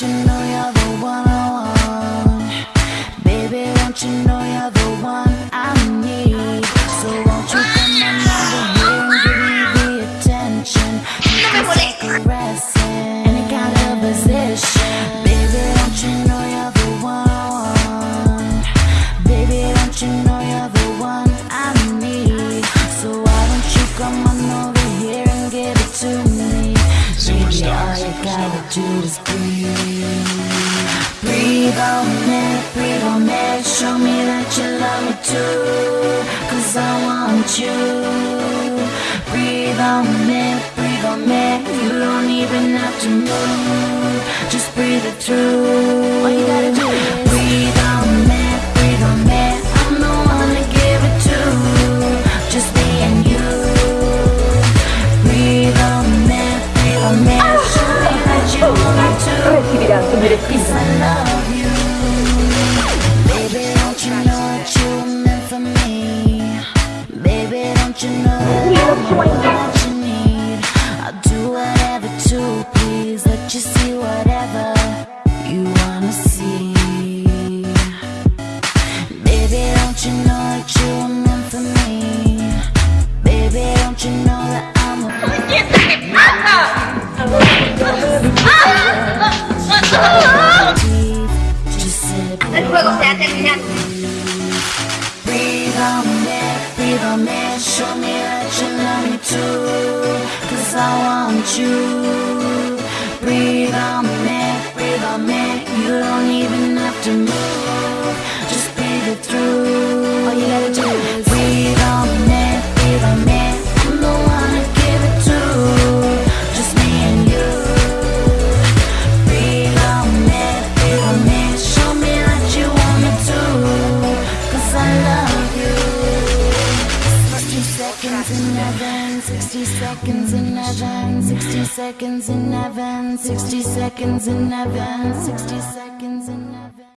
you know gotta do is breathe. Breathe on me, breathe on me. Show me that you love me too. Cause I want you. Breathe on me, breathe on me. You don't even have to move. Just breathe it through. Love you. Baby, don't you know that you meant for me? Baby, don't you know that you need? I'll do whatever to please let you see whatever you wanna see. Baby, don't you know that you meant for me? El juego se ha terminado. Breathe on me, breathe on me, show me that you love me too. Cause I want you. Breathe on me, breathe on me, you don't even have to move. Just breathe it through. Seconds in heaven, 60 seconds in heaven, 60 seconds in heaven, 60 seconds in heaven, 60 seconds in